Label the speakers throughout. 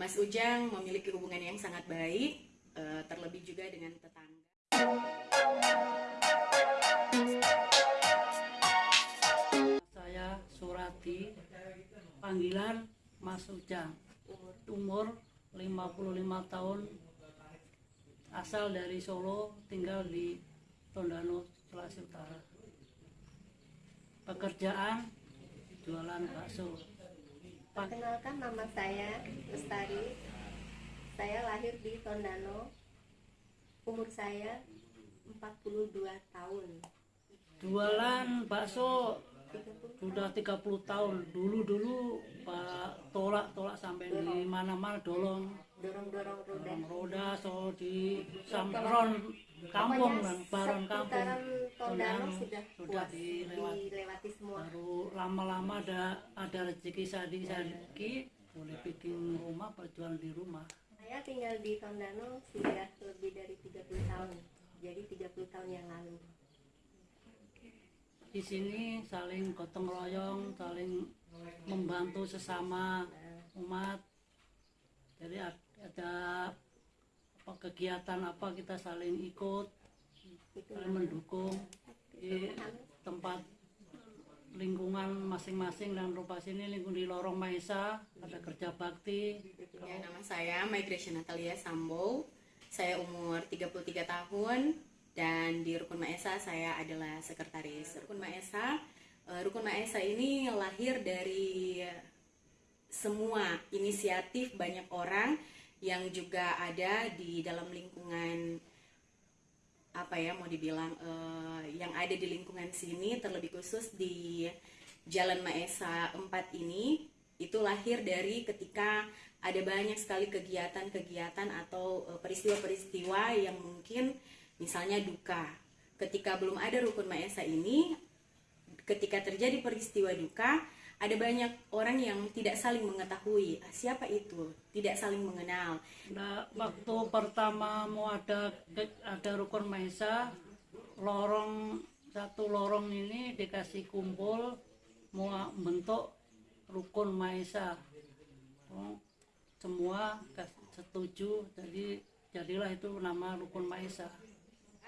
Speaker 1: Mas Ujang memiliki hubungan yang sangat baik, eh, terlebih juga dengan tetangga.
Speaker 2: Saya Surati, panggilan Mas Ujang. Umur 55 tahun, asal dari Solo, tinggal di Tondano, Sulawesi Utara. Pekerjaan jualan bakso.
Speaker 3: Perkenalkan nama saya Lestari. Saya lahir di Tondano. Umur saya 42 tahun.
Speaker 2: Jualan bakso
Speaker 3: 30
Speaker 2: sudah 30 tahun. Dulu-dulu Pak tolak-tolak sampai di mana-mana dolong
Speaker 3: dorong-dorong roda.
Speaker 2: Dorong roda so di sampron kampung dan baron kampung
Speaker 3: Tondano sudah
Speaker 2: sudah dilewati
Speaker 3: dilewati semua.
Speaker 2: baru lama-lama ada ada rezeki sadi sadi boleh bikin rumah berjualan di rumah.
Speaker 3: Saya tinggal di Tondano sudah lebih dari 30 tahun. Jadi 30 tahun yang lalu.
Speaker 2: di sini saling gotong royong saling membantu sesama umat. Jadi ad- ada apa kegiatan apa kita saling ikut saling mendukung. di tempat lingkungan masing-masing dan rupa sini lingkungan di lorong Maesa ada kerja bakti
Speaker 1: Ya, nama saya Migration Natalia Sambo. Saya umur 33 tahun dan di Rukun Maesa saya adalah sekretaris Rukun Maesa. Eh, Rukun Maesa ini lahir dari semua inisiatif banyak orang yang juga ada di dalam lingkungan apa ya mau dibilang eh, yang ada di lingkungan sini terlebih khusus di Jalan Maesa 4 ini itu lahir dari ketika ada banyak sekali kegiatan-kegiatan atau eh, peristiwa-peristiwa yang mungkin misalnya duka. Ketika belum ada rukun Maesa ini, ketika terjadi peristiwa duka, ada banyak orang yang tidak saling mengetahui ah, siapa itu, tidak saling mengenal.
Speaker 2: Nah, waktu pertama mau ada ada rukun Maesa lorong satu lorong ini dikasih kumpul mau bentuk rukun Maesa. Oh, semua setuju jadi jadilah itu nama rukun Maesa.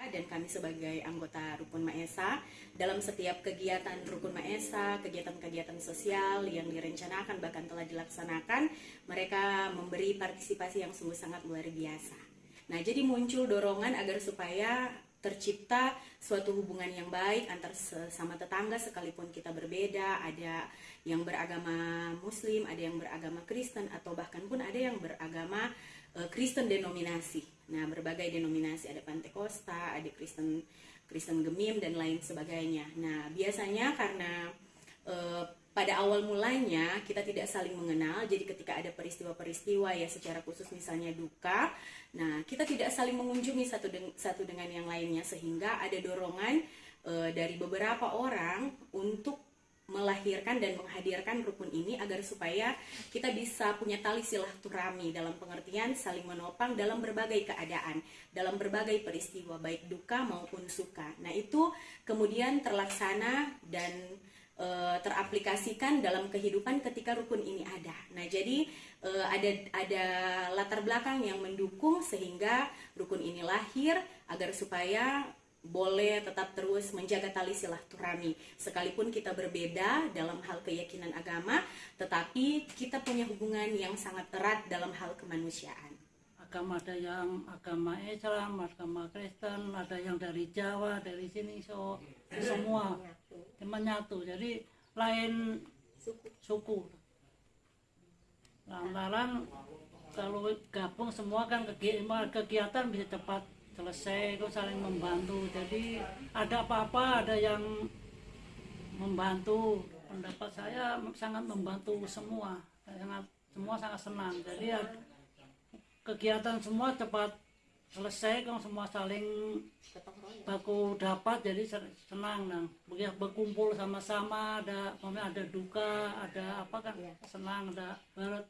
Speaker 1: Dan kami sebagai anggota Rukun Maesa. Dalam setiap kegiatan Rukun Maesa, kegiatan-kegiatan sosial yang direncanakan bahkan telah dilaksanakan, mereka memberi partisipasi yang sungguh sangat luar biasa. Nah, jadi muncul dorongan agar supaya tercipta suatu hubungan yang baik antar sesama tetangga sekalipun kita berbeda, ada yang beragama Muslim, ada yang beragama Kristen atau bahkan pun ada yang beragama eh, Kristen denominasi. Nah, berbagai denominasi ada Pantekosta, ada Kristen Kristen Gemim dan lain sebagainya. Nah, biasanya karena eh, pada awal mulanya kita tidak saling mengenal, jadi ketika ada peristiwa-peristiwa ya secara khusus misalnya duka, nah kita tidak saling mengunjungi satu deng- satu dengan yang lainnya sehingga ada dorongan eh, dari beberapa orang untuk melahirkan dan menghadirkan rukun ini agar supaya kita bisa punya tali silaturahmi dalam pengertian saling menopang dalam berbagai keadaan, dalam berbagai peristiwa baik duka maupun suka. Nah, itu kemudian terlaksana dan e, teraplikasikan dalam kehidupan ketika rukun ini ada. Nah, jadi e, ada ada latar belakang yang mendukung sehingga rukun ini lahir agar supaya boleh tetap terus menjaga tali silaturahmi sekalipun kita berbeda dalam hal keyakinan agama tetapi kita punya hubungan yang sangat erat dalam hal kemanusiaan
Speaker 2: agama ada yang agama Islam, agama Kristen, ada yang dari Jawa, dari sini so semua
Speaker 3: Menyatu.
Speaker 2: menyatu. Jadi lain
Speaker 3: Suku.
Speaker 2: Lantaran kalau gabung semua kan kegi- kegiatan bisa cepat selesai, kok saling membantu. Jadi ada apa-apa ada yang membantu. Pendapat saya sangat membantu semua, sangat semua sangat senang. Jadi kegiatan semua cepat selesai, kan semua saling baku dapat jadi senang nang. Begitu berkumpul sama-sama ada ada duka ada apa kan senang ada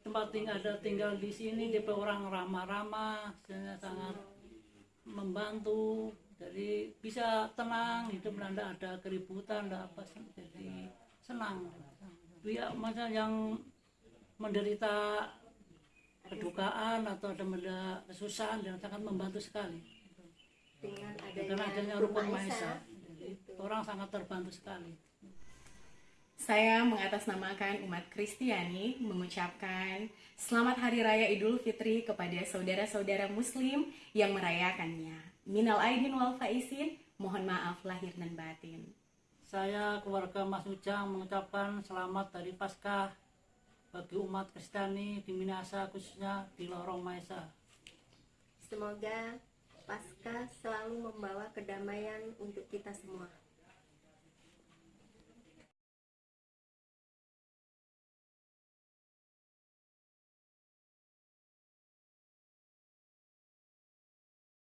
Speaker 2: tempat tinggal ada tinggal di sini dia orang ramah-ramah sangat sangat membantu. Jadi bisa tenang hidup tidak ada keributan tidak apa jadi senang. Dia masa yang menderita kedukaan atau ada ada kesusahan dan sangat membantu sekali
Speaker 3: dengan
Speaker 2: dengan
Speaker 3: adanya
Speaker 2: adanya
Speaker 3: rukun
Speaker 2: maesa
Speaker 3: gitu.
Speaker 2: orang sangat terbantu sekali
Speaker 1: Saya mengatasnamakan umat Kristiani mengucapkan Selamat Hari Raya Idul Fitri kepada saudara-saudara Muslim yang merayakannya. Minal aidin wal faizin, mohon maaf lahir dan batin.
Speaker 2: saya keluarga Mas Ujang mengucapkan selamat dari Paskah bagi umat Kristiani di Minasa khususnya di Lorong Maesa
Speaker 3: Semoga Paskah selalu membawa kedamaian untuk kita semua.